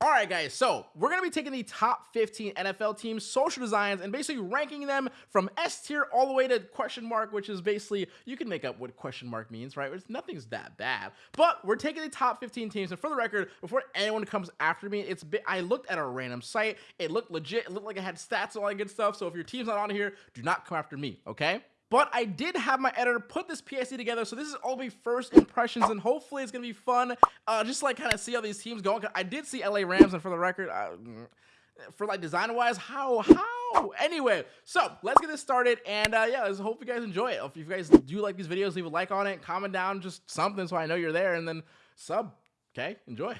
All right, guys, so we're going to be taking the top 15 NFL teams, social designs, and basically ranking them from S tier all the way to question mark, which is basically, you can make up what question mark means, right? It's, nothing's that bad. But we're taking the top 15 teams, and for the record, before anyone comes after me, it's I looked at a random site. It looked legit. It looked like it had stats and all that good stuff. So if your team's not on here, do not come after me, okay? But I did have my editor put this PSD together, so this is all be first impressions, and hopefully it's gonna be fun. Uh, just like kind of see how these teams go. I did see LA Rams, and for the record, uh, for like design wise, how how? Anyway, so let's get this started, and uh, yeah, let's hope you guys enjoy it. If you guys do like these videos, leave a like on it, comment down just something so I know you're there, and then sub. Okay, enjoy.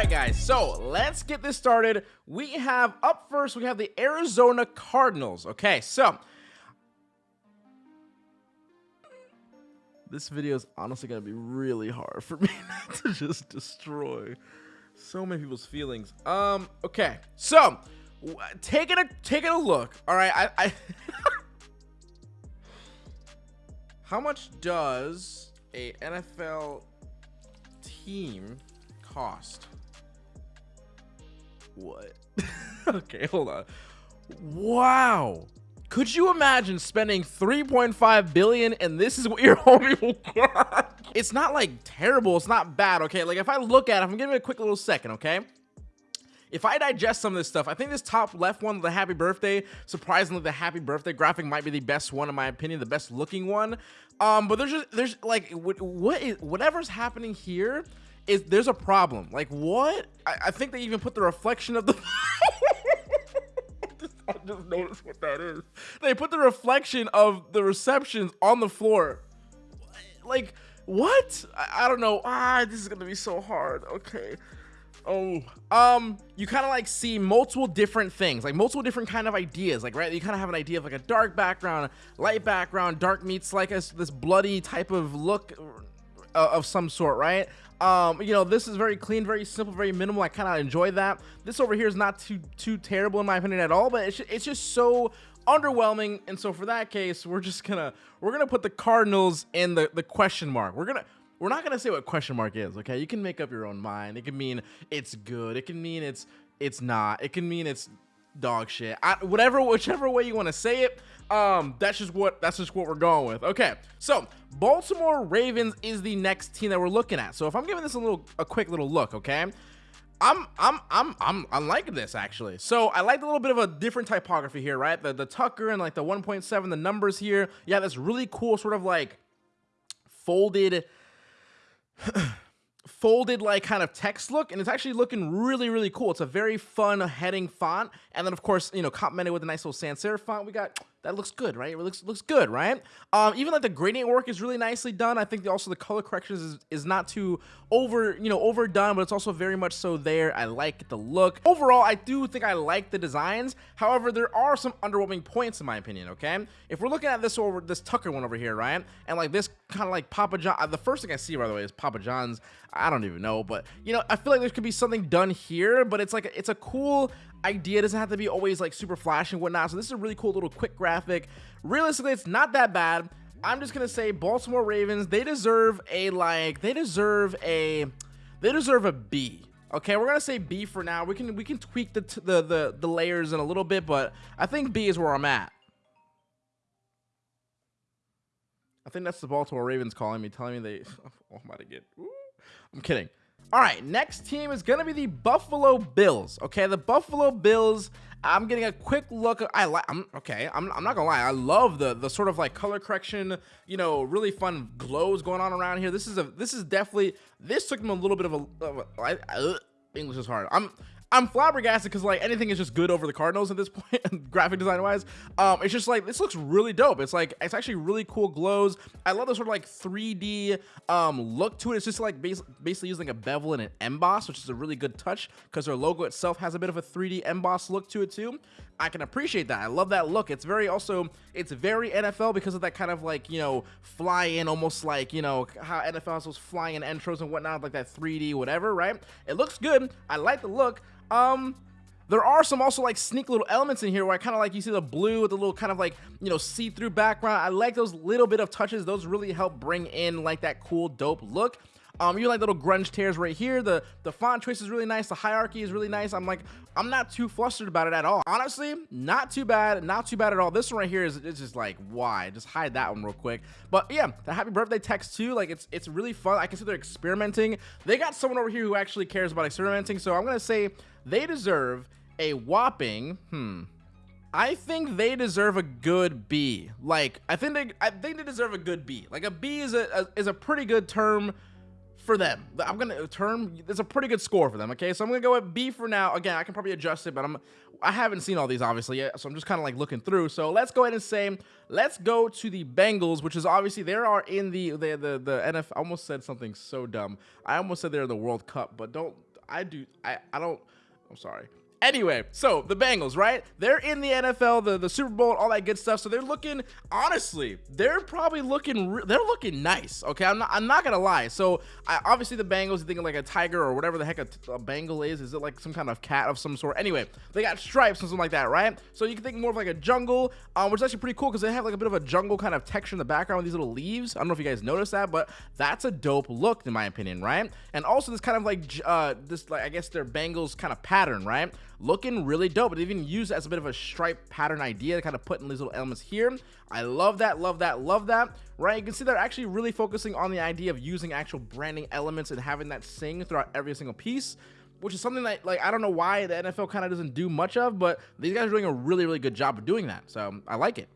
Right, guys, so let's get this started. We have up first, we have the Arizona Cardinals. Okay, so this video is honestly going to be really hard for me to just destroy so many people's feelings. Um, okay, so taking a taking a look. All right, I, I how much does a NFL team cost? What? okay, hold on. Wow. Could you imagine spending 3.5 billion and this is what your homie will get? It's not like terrible, it's not bad, okay? Like if I look at it, I'm giving it a quick little second, okay? If I digest some of this stuff, I think this top left one, the happy birthday, surprisingly, the happy birthday graphic might be the best one in my opinion, the best looking one. Um, but there's just, there's like, what is, whatever's happening here is there's a problem. Like what? I, I think they even put the reflection of the. I just noticed what that is. They put the reflection of the receptions on the floor. Like what? I, I don't know. Ah, this is gonna be so hard. Okay. Oh, um, you kind of like see multiple different things, like multiple different kind of ideas, like right. You kind of have an idea of like a dark background, light background, dark meets like a, this bloody type of look uh, of some sort, right? Um, you know, this is very clean, very simple, very minimal. I kind of enjoy that. This over here is not too too terrible in my opinion at all, but it's it's just so underwhelming. And so for that case, we're just gonna we're gonna put the Cardinals in the the question mark. We're gonna we're not gonna say what question mark is. Okay, you can make up your own mind. It can mean it's good. It can mean it's it's not. It can mean it's dog shit. I, whatever, whichever way you want to say it. Um, that's just what that's just what we're going with. Okay, so Baltimore Ravens is the next team that we're looking at. So if I'm giving this a little a quick little look, okay. I'm I'm I'm I'm I'm liking this actually. So I like a little bit of a different typography here, right? The the Tucker and like the 1.7, the numbers here. Yeah, that's really cool, sort of like folded folded like kind of text look and it's actually looking really really cool. It's a very fun heading font and then of course you know complemented with a nice little sans serif font we got that looks good right? It looks looks good right? Um even like the gradient work is really nicely done. I think also the color corrections is, is not too over you know overdone but it's also very much so there. I like the look. Overall i do think i like the designs. However there are some underwhelming points in my opinion okay? If we're looking at this over this tucker one over here right and like this kind of like papa john uh, the first thing i see by the way is papa john's. I don't even know but you know i feel like there could be something done here but it's like it's a cool idea doesn't have to be always like super flash and whatnot so this is a really cool little quick graphic. Realistically it's not that bad. I'm just gonna say baltimore ravens they deserve a like they deserve a they deserve a b okay? We're gonna say b for now. We can we can tweak the the the, the layers in a little bit but i think b is where i'm at. I think that's the baltimore ravens calling me telling me they oh, i'm about get i'm kidding all right, next team is gonna be the Buffalo Bills. Okay, the Buffalo Bills. I'm getting a quick look. I like. I'm okay. I'm, I'm not gonna lie. I love the the sort of like color correction. You know, really fun glows going on around here. This is a. This is definitely. This took them a little bit of a. Of English is hard. I'm I'm flabbergasted because like anything is just good over the Cardinals at this point, graphic design wise. Um, it's just like this looks really dope. It's like it's actually really cool glows. I love the sort of like 3D um look to it. It's just like bas basically using a bevel and an emboss, which is a really good touch because their logo itself has a bit of a 3D emboss look to it too. I can appreciate that. I love that look. It's very also it's very NFL because of that kind of like you know fly in almost like you know how NFL has those flying in intros and whatnot like that 3D whatever right. It looks good. I like the look. Um, There are some also like sneak little elements in here where I kind of like you see the blue with the little kind of like, you know, see-through background. I like those little bit of touches. Those really help bring in like that cool, dope look. Um, you like little grunge tears right here. The the font choice is really nice. The hierarchy is really nice. I'm like, I'm not too flustered about it at all. Honestly, not too bad. Not too bad at all. This one right here is it's just like, why? Just hide that one real quick. But yeah, the happy birthday text too. Like it's it's really fun. I can see they're experimenting. They got someone over here who actually cares about experimenting. So I'm gonna say they deserve a whopping, hmm. I think they deserve a good B. Like I think they I think they deserve a good B. Like a B is a, a is a pretty good term for them. I'm gonna term it's a pretty good score for them. Okay, so I'm gonna go with B for now. Again, I can probably adjust it, but I'm I haven't seen all these obviously yet, so I'm just kind of like looking through. So let's go ahead and say let's go to the Bengals, which is obviously they are in the the the, the NFL. I almost said something so dumb. I almost said they're in the World Cup, but don't I do I I don't. I'm sorry. Anyway, so the Bengals, right? They're in the NFL, the, the Super Bowl, all that good stuff. So they're looking, honestly, they're probably looking, they're looking nice. Okay, I'm not, I'm not gonna lie. So I, obviously the Bengals, you thinking like a tiger or whatever the heck a, a Bengal is. Is it like some kind of cat of some sort? Anyway, they got stripes and something like that, right? So you can think more of like a jungle, um, which is actually pretty cool because they have like a bit of a jungle kind of texture in the background with these little leaves. I don't know if you guys noticed that, but that's a dope look in my opinion, right? And also this kind of like uh, this like I guess their Bengals kind of pattern, right? Looking really dope. They even used as a bit of a stripe pattern idea to kind of put in these little elements here. I love that, love that, love that, right? You can see they're actually really focusing on the idea of using actual branding elements and having that sing throughout every single piece which is something that like I don't know why the NFL kind of doesn't do much of, but these guys are doing a really really good job of doing that. So I like it.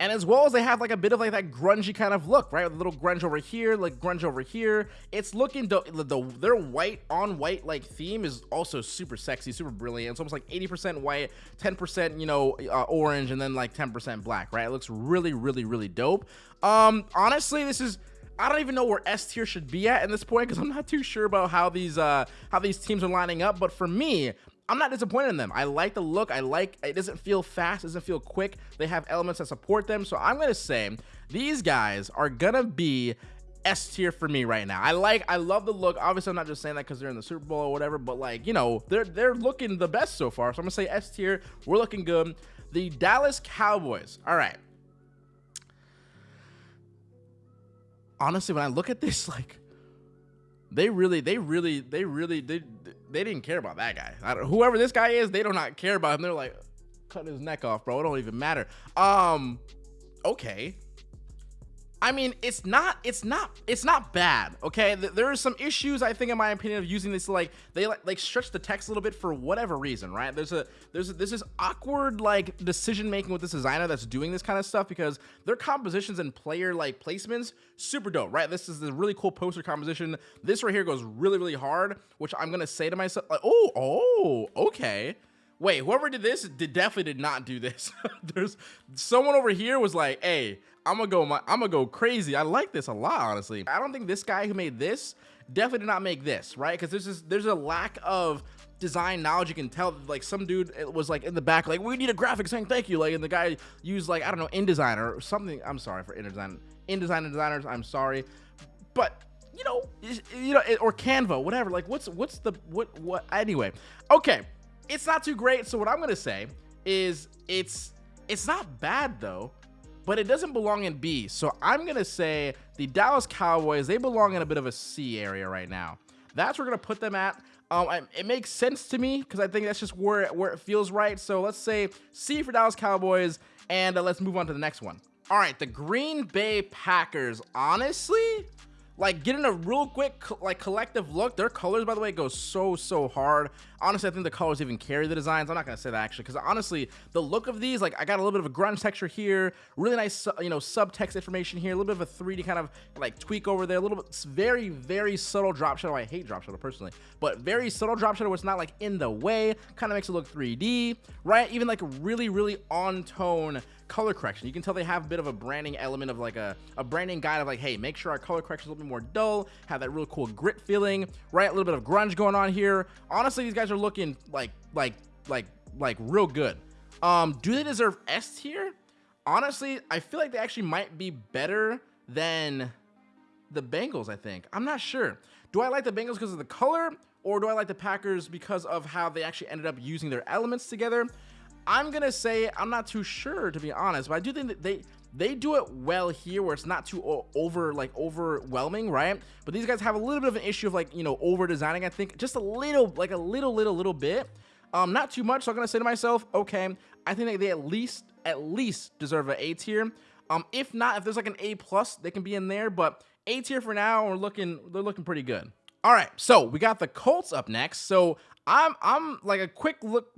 And as well as they have like a bit of like that grungy kind of look, right? A little grunge over here, like grunge over here. It's looking, the, the their white on white like theme is also super sexy, super brilliant. It's almost like 80% white, 10%, you know, uh, orange, and then like 10% black, right? It looks really, really, really dope. Um, honestly, this is, I don't even know where S tier should be at in this point because I'm not too sure about how these uh how these teams are lining up. But for me, I'm not disappointed in them. I like the look. I like it doesn't feel fast, doesn't feel quick. They have elements that support them. So I'm gonna say these guys are gonna be S tier for me right now. I like, I love the look. Obviously, I'm not just saying that because they're in the Super Bowl or whatever, but like, you know, they're they're looking the best so far. So I'm gonna say S tier. We're looking good. The Dallas Cowboys. All right. Honestly, when I look at this, like, they really, they really, they really, they they didn't care about that guy. whoever this guy is, they do not care about him. They're like, cut his neck off, bro. It don't even matter. Um, okay. I mean, it's not, it's not, it's not bad. Okay, there are some issues I think, in my opinion, of using this. Like they like like stretch the text a little bit for whatever reason, right? There's a there's a, there's this awkward like decision making with this designer that's doing this kind of stuff because their compositions and player like placements super dope, right? This is a really cool poster composition. This right here goes really really hard, which I'm gonna say to myself, like, oh oh okay. Wait, whoever did this did definitely did not do this. There's someone over here was like, "Hey, I'm gonna go. I'm gonna go crazy. I like this a lot, honestly. I don't think this guy who made this definitely did not make this, right? Because there's there's a lack of design knowledge. You can tell, like some dude it was like in the back, like we need a graphic saying thank you, like, and the guy used like I don't know InDesign or something. I'm sorry for InDesign, InDesign and designers. I'm sorry, but you know, you know, or Canva, whatever. Like, what's what's the what what? Anyway, okay, it's not too great. So what I'm gonna say is it's it's not bad though but it doesn't belong in B. So I'm going to say the Dallas Cowboys, they belong in a bit of a C area right now. That's where we're going to put them at. Um, it makes sense to me because I think that's just where, where it feels right. So let's say C for Dallas Cowboys, and uh, let's move on to the next one. All right, the Green Bay Packers. Honestly, like getting a real quick like collective look their colors by the way go so so hard honestly i think the colors even carry the designs i'm not gonna say that actually because honestly the look of these like i got a little bit of a grunge texture here really nice you know subtext information here a little bit of a 3d kind of like tweak over there a little bit very very subtle drop shadow i hate drop shadow personally but very subtle drop shadow it's not like in the way kind of makes it look 3d right even like really really on tone color correction. You can tell they have a bit of a branding element of like a, a branding guide of like, hey, make sure our color correction is a little bit more dull, have that real cool grit feeling, right? A little bit of grunge going on here. Honestly, these guys are looking like, like, like, like real good. Um, do they deserve S tier? Honestly, I feel like they actually might be better than the Bengals, I think. I'm not sure. Do I like the Bengals because of the color or do I like the Packers because of how they actually ended up using their elements together? I'm gonna say I'm not too sure to be honest, but I do think that they they do it well here where it's not too over like overwhelming right? But these guys have a little bit of an issue of like you know over designing i think just a little like a little little little bit. Um not too much so i'm gonna say to myself okay i think that they at least at least deserve an a tier. Um if not if there's like an a plus they can be in there but a tier for now we're looking they're looking pretty good. All right so we got the colts up next. So i'm i'm like a quick look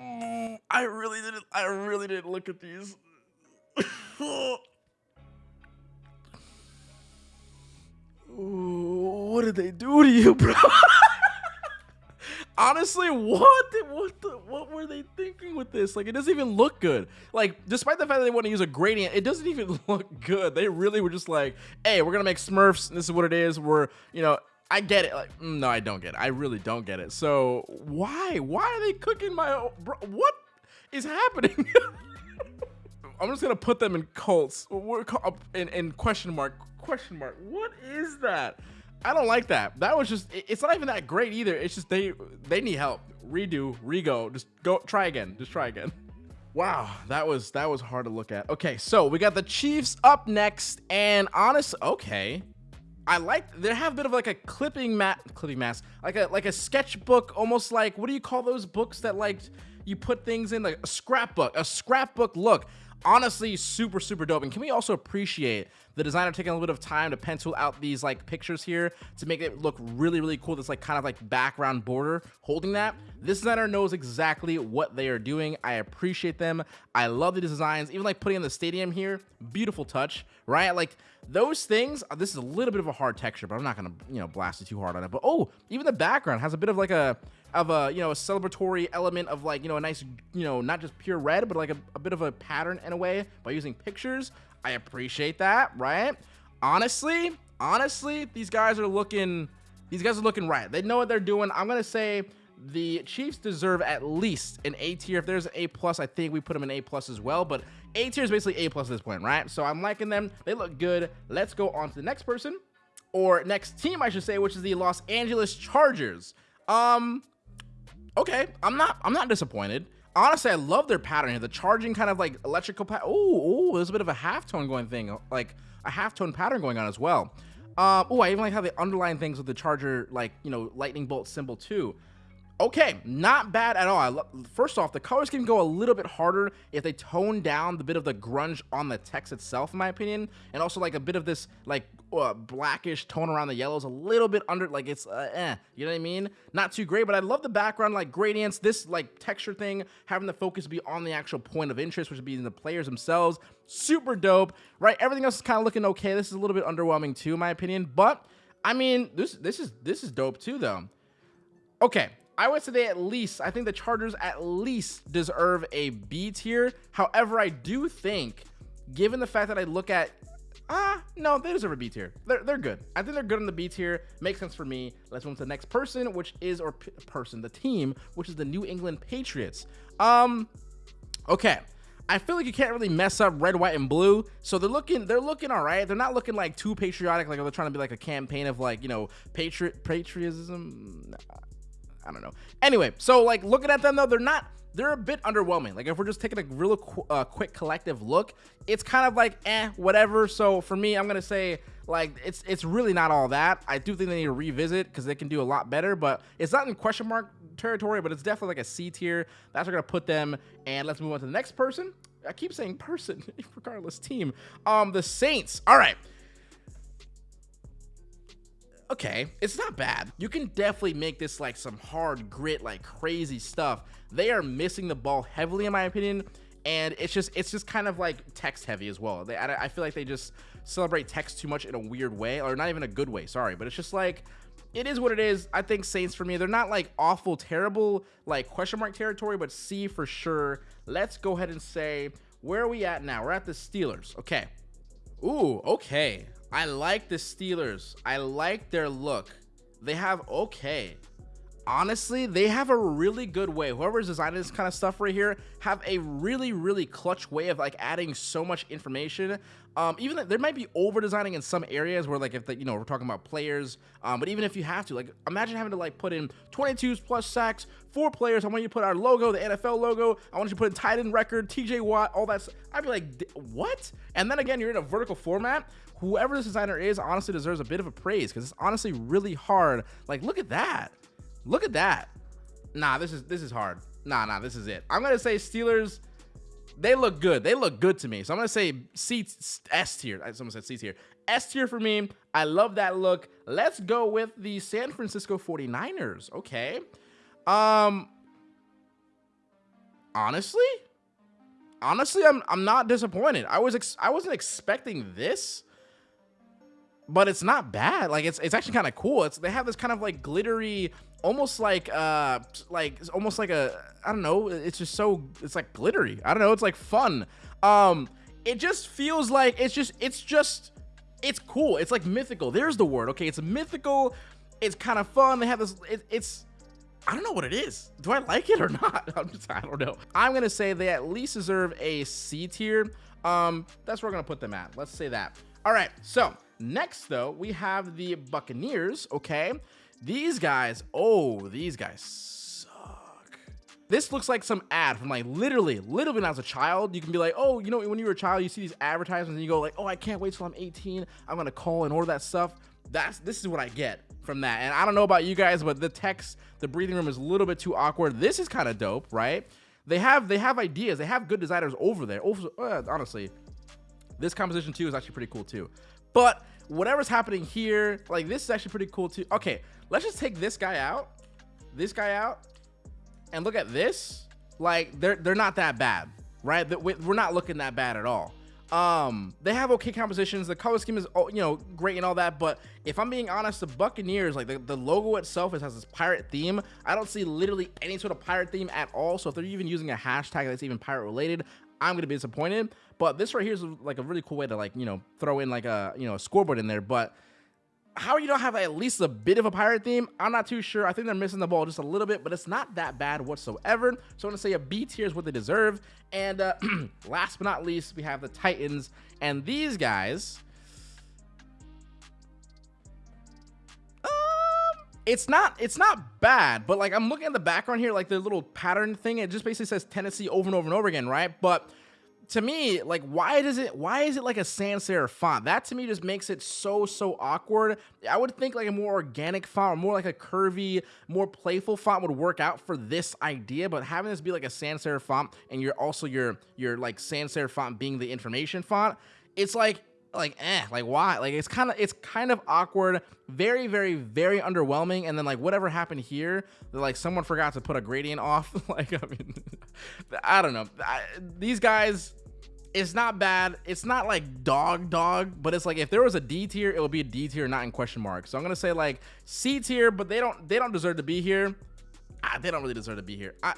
Mm, I really didn't. I really didn't look at these. what did they do to you, bro? Honestly, what did, what the, what were they thinking with this? Like, it doesn't even look good. Like, despite the fact that they want to use a gradient, it doesn't even look good. They really were just like, "Hey, we're gonna make Smurfs. This is what it is. We're, you know, I get it. Like, mm, no, I don't get it. I really don't get it. So why? Why are they cooking my? Bro, what is happening? I'm just gonna put them in Colts. In, in question mark. Question mark. What is that? I don't like that. That was just. It's not even that great either. It's just they they need help. Redo. Rego. Just go. Try again. Just try again. Wow, that was that was hard to look at. Okay, so we got the Chiefs up next, and honest, okay, I like they have a bit of like a clipping mat clipping mask like a like a sketchbook almost like what do you call those books that like you put things in? Like a scrapbook a scrapbook look honestly super super dope. And can we also appreciate the designer taking a little bit of time to pencil out these like pictures here to make it look really really cool this like kind of like background border holding that? This designer knows exactly what they are doing. I appreciate them. I love the designs. Even like putting in the stadium here beautiful touch right? Like those things uh, this is a little bit of a hard texture but i'm not gonna you know blast it too hard on it. But oh even the background has a bit of like a of a you know a celebratory element of like you know a nice you know not just pure red but like a, a bit of a pattern in a way by using pictures i appreciate that right honestly honestly these guys are looking these guys are looking right they know what they're doing i'm gonna say the Chiefs deserve at least an A tier. If there's an A plus, I think we put them in A plus as well. But A tier is basically A plus at this point, right? So I'm liking them. They look good. Let's go on to the next person, or next team, I should say, which is the Los Angeles Chargers. Um, okay, I'm not I'm not disappointed. Honestly, I love their pattern here. The charging kind of like electrical pattern. Oh, oh, there's a bit of a halftone going thing, like a halftone pattern going on as well. Oh, I even like how they underline things with the Charger, like, you know, lightning bolt symbol too. Okay, not bad at all. First off, the colors can go a little bit harder if they tone down the bit of the grunge on the text itself, in my opinion, and also like a bit of this like uh, blackish tone around the yellows, a little bit under, like it's uh, eh, you know what I mean? Not too great, but I love the background, like gradients, this like texture thing, having the focus be on the actual point of interest, which would be the players themselves. Super dope, right? Everything else is kind of looking okay. This is a little bit underwhelming too, in my opinion, but I mean, this this is this is dope too, though. Okay, I would say they at least, I think the Chargers at least deserve a B tier. However, I do think, given the fact that I look at, ah, no, they deserve a B tier. They're, they're good. I think they're good on the B tier. Makes sense for me. Let's move to the next person, which is, or person, the team, which is the New England Patriots. Um, okay. I feel like you can't really mess up red, white, and blue. So they're looking, they're looking all right. They're not looking like too patriotic, like they're trying to be like a campaign of like you know patriot patriotism. I don't know. Anyway, so like looking at them though, they're not they're a bit underwhelming. Like if we're just taking a real qu uh, quick collective look, it's kind of like eh, whatever. So for me, I'm gonna say like it's it's really not all that. I do think they need to revisit because they can do a lot better, but it's not in question mark territory, but it's definitely like a C tier. That's where we're gonna put them. And let's move on to the next person. I keep saying person, regardless team. Um, the Saints. All right okay, it's not bad. You can definitely make this like some hard grit, like crazy stuff. They are missing the ball heavily, in my opinion, and it's just it's just kind of like text heavy as well. They I, I feel like they just celebrate text too much in a weird way, or not even a good way. Sorry, but it's just like it is what it is. I think Saints for me, they're not like awful, terrible, like question mark territory, but C for sure. Let's go ahead and say where are we at now? We're at the Steelers. Okay. Ooh, okay. I like the Steelers. I like their look. They have okay. Honestly, they have a really good way. Whoever's designing this kind of stuff right here have a really, really clutch way of like adding so much information. Um, even like, there might be over designing in some areas where like if the, you know we're talking about players, um, but even if you have to, like imagine having to like put in 22s plus sacks, four players. I want you to put our logo, the NFL logo. I want you to put in tight end record, TJ Watt, all that. I'd be like, what? And then again, you're in a vertical format. Whoever this designer is, honestly deserves a bit of a praise because it's honestly really hard. Like, look at that. Look at that. Nah, this is this is hard. Nah, nah, this is it. I'm gonna say Steelers. They look good. They look good to me. So I'm gonna say C S tier. Someone said C tier. S tier for me. I love that look. Let's go with the San Francisco 49ers. Okay. Um. Honestly, honestly, I'm I'm not disappointed. I was I wasn't expecting this but it's not bad. Like it's it's actually kind of cool. It's they have this kind of like glittery almost like uh like almost like a I don't know, it's just so it's like glittery. I don't know, it's like fun. Um it just feels like it's just it's just it's cool. It's like mythical. There's the word. Okay, it's mythical. It's kind of fun. They have this it, it's I don't know what it is. Do I like it or not? I'm just I don't know. I'm going to say they at least deserve a C tier. Um that's where we're going to put them at. Let's say that. All right. So, next though, we have the Buccaneers, okay? These guys, oh, these guys suck. This looks like some ad from like literally, literally when I was a child, you can be like, oh, you know, when you were a child, you see these advertisements and you go like, oh, I can't wait till I'm 18. I'm gonna call and order that stuff. That's this is what I get from that. And I don't know about you guys, but the text, the breathing room is a little bit too awkward. This is kind of dope, right? They have they have ideas. They have good designers over there. Over, uh, honestly, this composition too is actually pretty cool too. But whatever's happening here, like this is actually pretty cool too. Okay, let's just take this guy out, this guy out, and look at this. Like they're they're not that bad, right? We're not looking that bad at all. Um, they have okay compositions. The color scheme is oh, you know great and all that, but if I'm being honest, the Buccaneers like the, the logo itself is, has this pirate theme. I don't see literally any sort of pirate theme at all. So if they're even using a hashtag that's even pirate related, I'm gonna be disappointed. But this right here is like a really cool way to like you know throw in like a you know a scoreboard in there. But how you don't have at least a bit of a pirate theme, I'm not too sure. I think they're missing the ball just a little bit, but it's not that bad whatsoever. So I'm gonna say a B tier is what they deserve. And uh, last but not least, we have the Titans, and these guys. It's not it's not bad but like i'm looking at the background here like the little pattern thing it just basically says tennessee over and over and over again right but to me, like, why does it? Why is it like a sans serif font? That to me just makes it so so awkward. I would think like a more organic font, or more like a curvy, more playful font would work out for this idea. But having this be like a sans serif font, and you're also your your like sans serif font being the information font, it's like like eh like why like it's kind of it's kind of awkward very very very underwhelming and then like whatever happened here like someone forgot to put a gradient off like i mean i don't know I, these guys it's not bad. It's not like dog dog, but it's like if there was a D tier, it would be a D tier, not in question mark. So I'm gonna say like C tier, but they don't they don't deserve to be here. Ah, they don't really deserve to be here. I,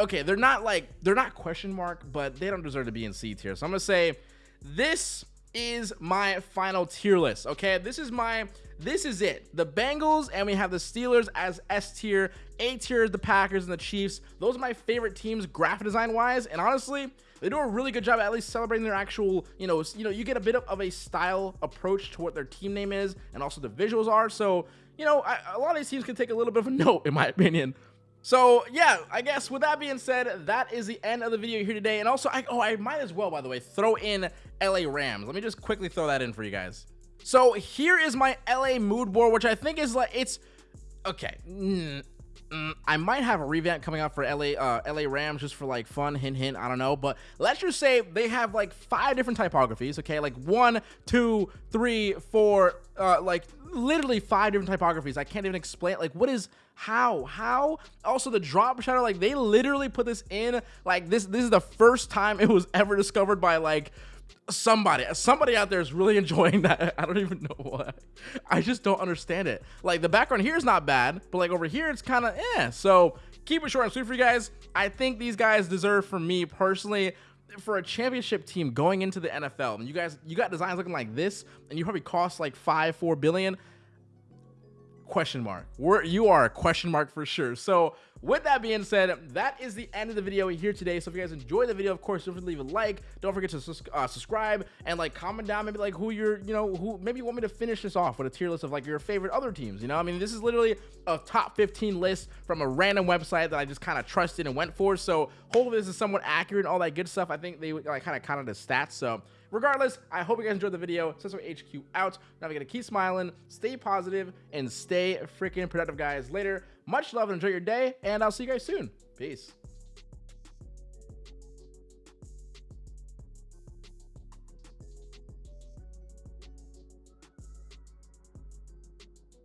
okay, they're not like they're not question mark, but they don't deserve to be in C tier. So I'm gonna say this is my final tier list. Okay, this is my this is it. The Bengals and we have the Steelers as S tier. A tier is the Packers and the Chiefs. Those are my favorite teams graphic design wise, and honestly they do a really good job at least celebrating their actual, you know, you know, you get a bit of, of a style approach to what their team name is and also the visuals are. So, you know, I, a lot of these teams can take a little bit of a note, in my opinion. So yeah, I guess with that being said, that is the end of the video here today. And also, I, oh, I might as well, by the way, throw in LA Rams. Let me just quickly throw that in for you guys. So here is my LA mood board, which I think is like, it's, okay. Mm, Mm, I might have a revamp coming out for LA uh, LA Rams just for like fun, hint hint. I don't know, but let's just say they have like five different typographies. Okay, like one, two, three, four, uh, like literally five different typographies. I can't even explain. Like, what is how how? Also, the drop shadow. Like, they literally put this in. Like this. This is the first time it was ever discovered by like somebody somebody out there is really enjoying that. I don't even know why. I just don't understand it. Like the background here is not bad but like over here it's kind of eh. So keep it short and sweet for you guys. I think these guys deserve for me personally for a championship team going into the nfl and you guys you got designs looking like this and you probably cost like five four billion question mark. We're, you are a question mark for sure. So with that being said, that is the end of the video here today. So if you guys enjoyed the video, of course, don't forget to leave a like. Don't forget to uh, subscribe and like comment down maybe like who you're, you know, who maybe you want me to finish this off with a tier list of like your favorite other teams. You know, I mean, this is literally a top 15 list from a random website that I just kind of trusted and went for. So hopefully this is somewhat accurate and all that good stuff. I think they like kind of counted the stats. So regardless, I hope you guys enjoyed the video. Sesame HQ out. Now we gotta keep smiling, stay positive, and stay freaking productive, guys. Later. Much love and enjoy your day, and I'll see you guys soon. Peace.